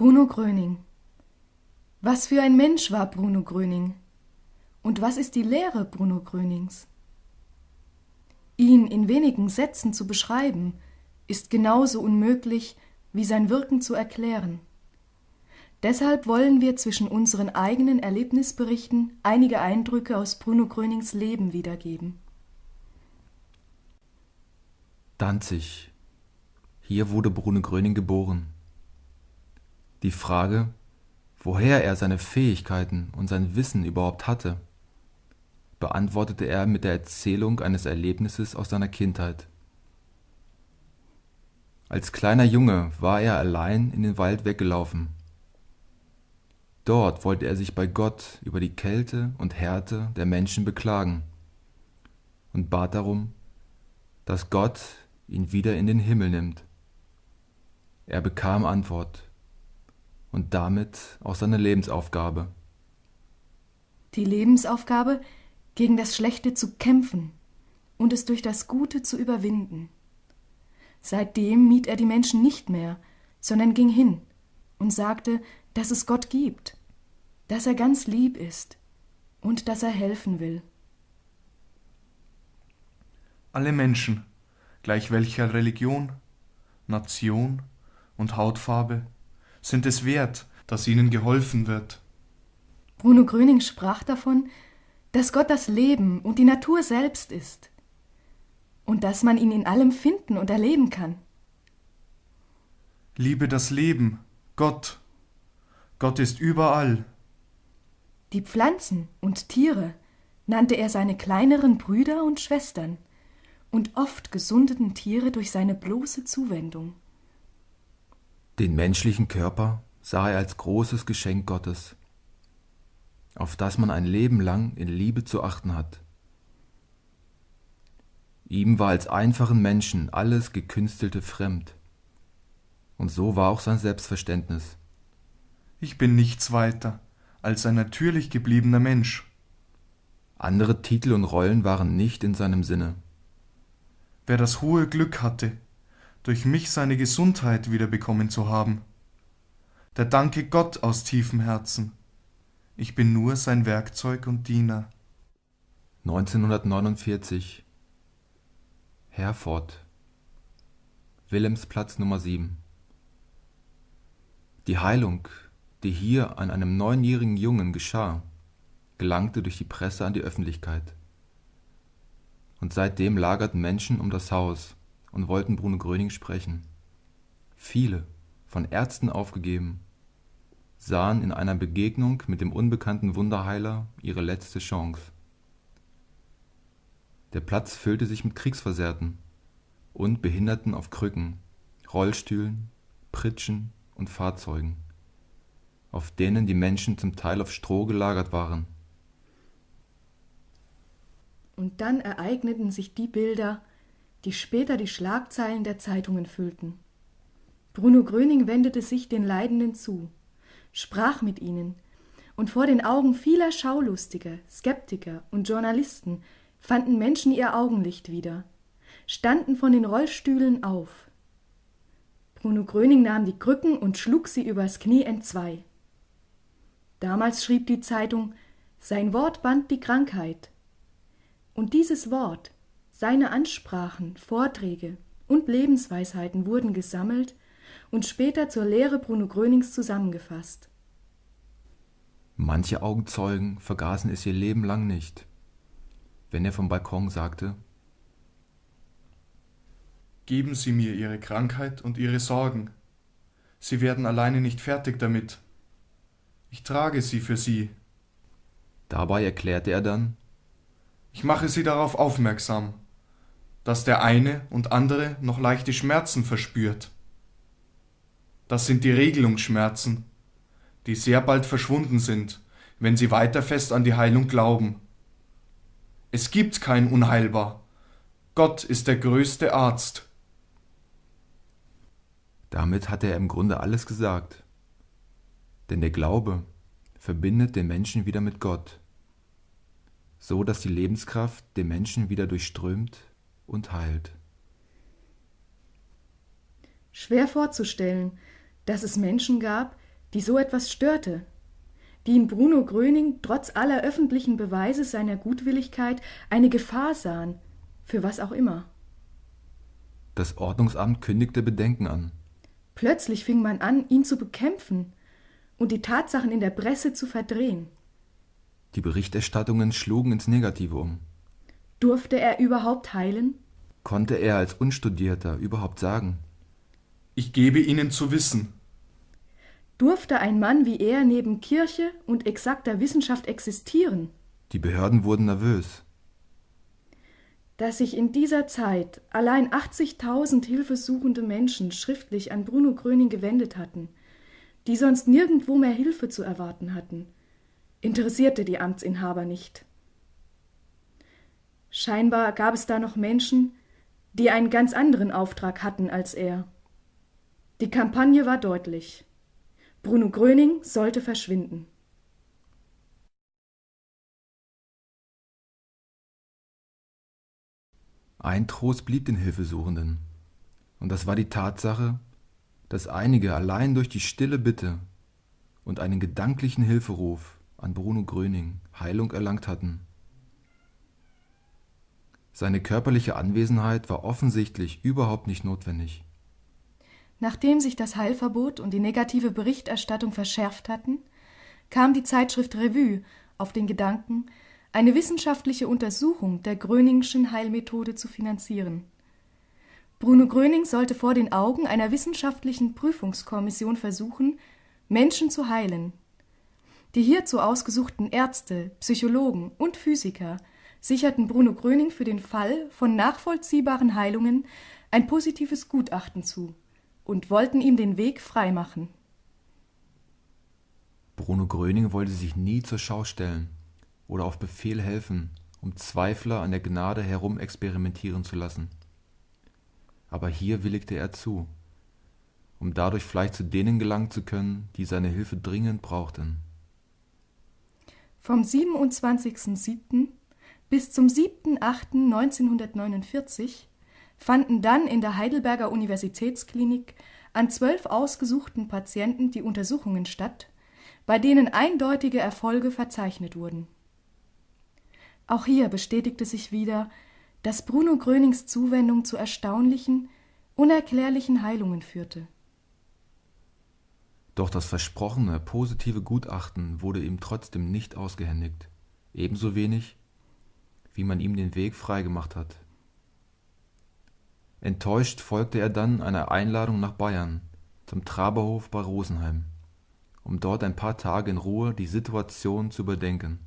Bruno Gröning. Was für ein Mensch war Bruno Gröning? Und was ist die Lehre Bruno Grönings? Ihn in wenigen Sätzen zu beschreiben, ist genauso unmöglich wie sein Wirken zu erklären. Deshalb wollen wir zwischen unseren eigenen Erlebnisberichten einige Eindrücke aus Bruno Grönings Leben wiedergeben. Danzig. Hier wurde Bruno Gröning geboren. Die Frage, woher er seine Fähigkeiten und sein Wissen überhaupt hatte, beantwortete er mit der Erzählung eines Erlebnisses aus seiner Kindheit. Als kleiner Junge war er allein in den Wald weggelaufen. Dort wollte er sich bei Gott über die Kälte und Härte der Menschen beklagen und bat darum, dass Gott ihn wieder in den Himmel nimmt. Er bekam Antwort und damit auch seine Lebensaufgabe. Die Lebensaufgabe, gegen das Schlechte zu kämpfen und es durch das Gute zu überwinden. Seitdem mied er die Menschen nicht mehr, sondern ging hin und sagte, dass es Gott gibt, dass er ganz lieb ist und dass er helfen will. Alle Menschen, gleich welcher Religion, Nation und Hautfarbe, sind es wert, dass ihnen geholfen wird. Bruno Gröning sprach davon, dass Gott das Leben und die Natur selbst ist und dass man ihn in allem finden und erleben kann. Liebe das Leben, Gott. Gott ist überall. Die Pflanzen und Tiere nannte er seine kleineren Brüder und Schwestern, und oft gesundeten Tiere durch seine bloße Zuwendung. Den menschlichen Körper sah er als großes Geschenk Gottes, auf das man ein Leben lang in Liebe zu achten hat. Ihm war als einfachen Menschen alles Gekünstelte fremd. Und so war auch sein Selbstverständnis. Ich bin nichts weiter als ein natürlich gebliebener Mensch. Andere Titel und Rollen waren nicht in seinem Sinne. Wer das hohe Glück hatte, durch mich seine Gesundheit wiederbekommen zu haben. Der danke Gott aus tiefem Herzen. Ich bin nur sein Werkzeug und Diener. 1949 Herford Wilhelmsplatz Nummer 7 Die Heilung, die hier an einem neunjährigen Jungen geschah, gelangte durch die Presse an die Öffentlichkeit. Und seitdem lagerten Menschen um das Haus, und wollten Bruno Gröning sprechen. Viele, von Ärzten aufgegeben, sahen in einer Begegnung mit dem unbekannten Wunderheiler ihre letzte Chance. Der Platz füllte sich mit Kriegsversehrten und Behinderten auf Krücken, Rollstühlen, Pritschen und Fahrzeugen, auf denen die Menschen zum Teil auf Stroh gelagert waren. Und dann ereigneten sich die Bilder, die später die Schlagzeilen der Zeitungen füllten. Bruno Gröning wendete sich den Leidenden zu, sprach mit ihnen, und vor den Augen vieler Schaulustiger, Skeptiker und Journalisten fanden Menschen ihr Augenlicht wieder, standen von den Rollstühlen auf. Bruno Gröning nahm die Krücken und schlug sie übers Knie entzwei. Damals schrieb die Zeitung, sein Wort band die Krankheit. Und dieses Wort seine Ansprachen, Vorträge und Lebensweisheiten wurden gesammelt und später zur Lehre Bruno Grönings zusammengefasst. Manche Augenzeugen vergaßen es ihr Leben lang nicht, wenn er vom Balkon sagte, Geben Sie mir Ihre Krankheit und Ihre Sorgen. Sie werden alleine nicht fertig damit. Ich trage sie für Sie. Dabei erklärte er dann, Ich mache Sie darauf aufmerksam, dass der eine und andere noch leichte Schmerzen verspürt. Das sind die Regelungsschmerzen, die sehr bald verschwunden sind, wenn sie weiter fest an die Heilung glauben. Es gibt kein Unheilbar. Gott ist der größte Arzt. Damit hat er im Grunde alles gesagt. Denn der Glaube verbindet den Menschen wieder mit Gott, so dass die Lebenskraft den Menschen wieder durchströmt und heilt. Schwer vorzustellen, dass es Menschen gab, die so etwas störte, die in Bruno Gröning trotz aller öffentlichen Beweise seiner Gutwilligkeit eine Gefahr sahen, für was auch immer. Das Ordnungsamt kündigte Bedenken an. Plötzlich fing man an, ihn zu bekämpfen und die Tatsachen in der Presse zu verdrehen. Die Berichterstattungen schlugen ins Negative um. Durfte er überhaupt heilen? Konnte er als Unstudierter überhaupt sagen? Ich gebe Ihnen zu wissen. Durfte ein Mann wie er neben Kirche und exakter Wissenschaft existieren? Die Behörden wurden nervös. Dass sich in dieser Zeit allein 80.000 hilfesuchende Menschen schriftlich an Bruno Gröning gewendet hatten, die sonst nirgendwo mehr Hilfe zu erwarten hatten, interessierte die Amtsinhaber nicht. Scheinbar gab es da noch Menschen, die einen ganz anderen Auftrag hatten als er. Die Kampagne war deutlich. Bruno Gröning sollte verschwinden. Ein Trost blieb den Hilfesuchenden, und das war die Tatsache, dass einige allein durch die stille Bitte und einen gedanklichen Hilferuf an Bruno Gröning Heilung erlangt hatten. Seine körperliche Anwesenheit war offensichtlich überhaupt nicht notwendig. Nachdem sich das Heilverbot und die negative Berichterstattung verschärft hatten, kam die Zeitschrift Revue auf den Gedanken, eine wissenschaftliche Untersuchung der Gröningschen Heilmethode zu finanzieren. Bruno Gröning sollte vor den Augen einer wissenschaftlichen Prüfungskommission versuchen, Menschen zu heilen. Die hierzu ausgesuchten Ärzte, Psychologen und Physiker sicherten Bruno Gröning für den Fall von nachvollziehbaren Heilungen ein positives Gutachten zu und wollten ihm den Weg freimachen. Bruno Gröning wollte sich nie zur Schau stellen oder auf Befehl helfen, um Zweifler an der Gnade herumexperimentieren zu lassen. Aber hier willigte er zu, um dadurch vielleicht zu denen gelangen zu können, die seine Hilfe dringend brauchten. Vom 27.07. bis zum 7.08.1949 fanden dann in der Heidelberger Universitätsklinik an zwölf ausgesuchten Patienten die Untersuchungen statt, bei denen eindeutige Erfolge verzeichnet wurden. Auch hier bestätigte sich wieder, dass Bruno Grönings Zuwendung zu erstaunlichen, unerklärlichen Heilungen führte. Doch das versprochene positive Gutachten wurde ihm trotzdem nicht ausgehändigt, ebenso wenig, wie man ihm den Weg freigemacht hat. Enttäuscht folgte er dann einer Einladung nach Bayern, zum Traberhof bei Rosenheim, um dort ein paar Tage in Ruhe die Situation zu überdenken